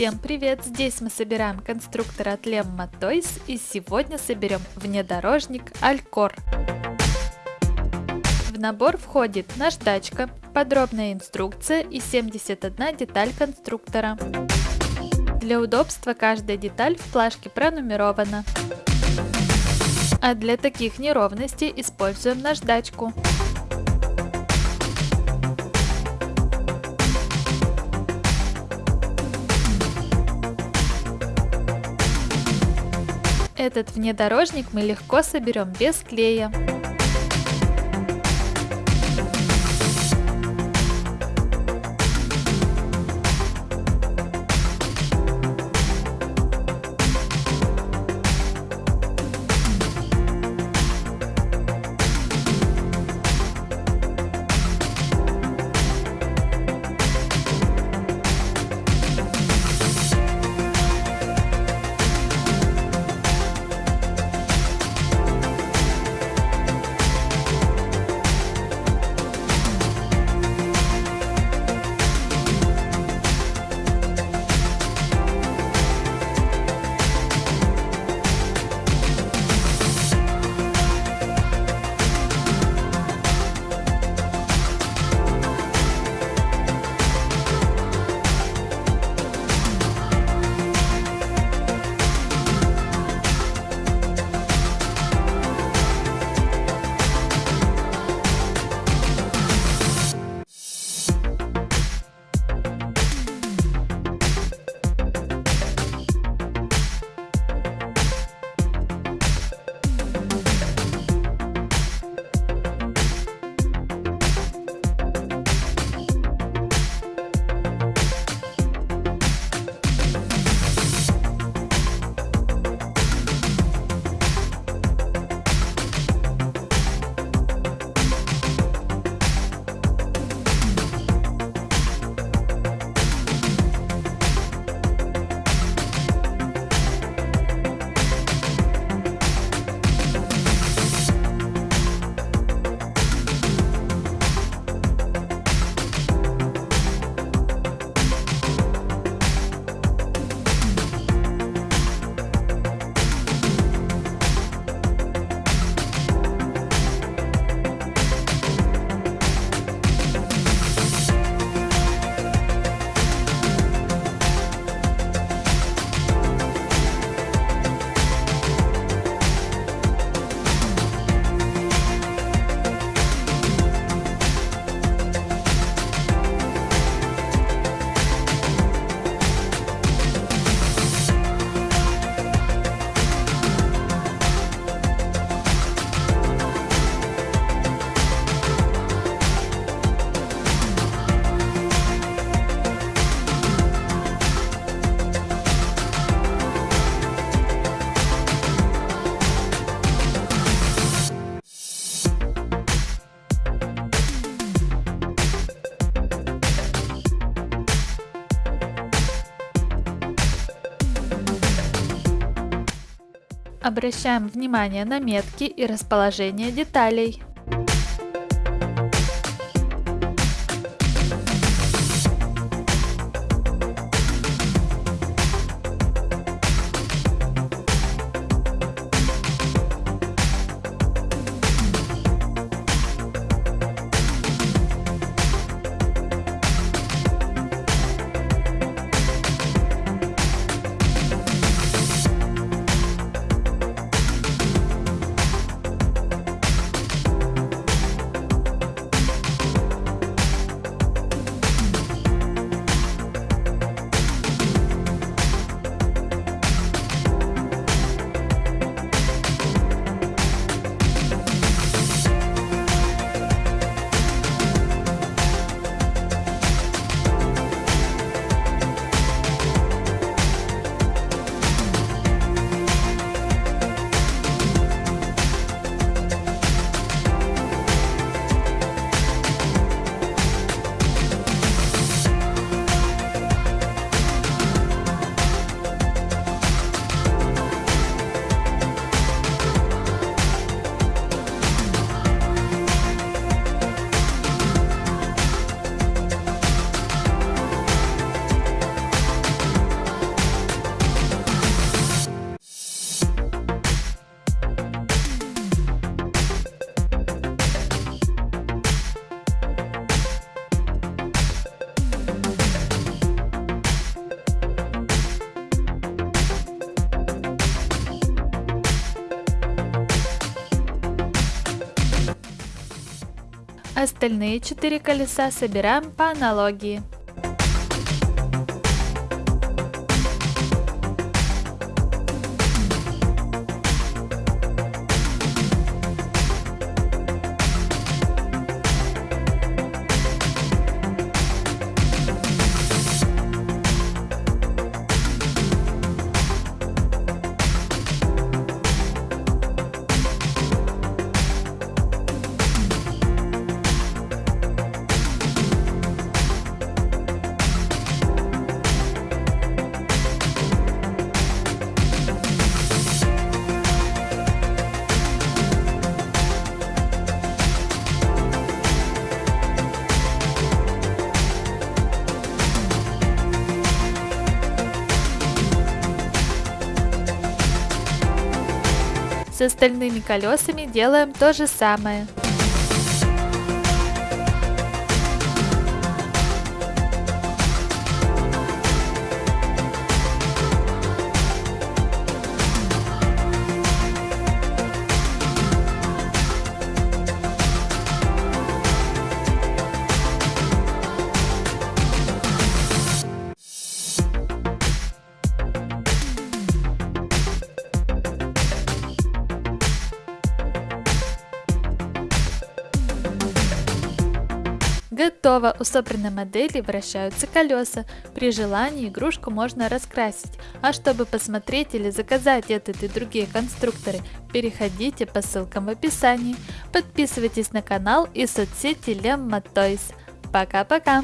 Всем привет! Здесь мы собираем конструктор от Lemma Toys и сегодня соберем внедорожник Алькор. В набор входит наждачка, подробная инструкция и 71 деталь конструктора. Для удобства каждая деталь в плашке пронумерована. А для таких неровностей используем наждачку. Этот внедорожник мы легко соберем без клея. Обращаем внимание на метки и расположение деталей. Остальные четыре колеса собираем по аналогии. С остальными колесами делаем то же самое. Готово! У собранной модели вращаются колеса. При желании игрушку можно раскрасить. А чтобы посмотреть или заказать этот и другие конструкторы, переходите по ссылкам в описании. Подписывайтесь на канал и соцсети Lemma Toys. Пока-пока!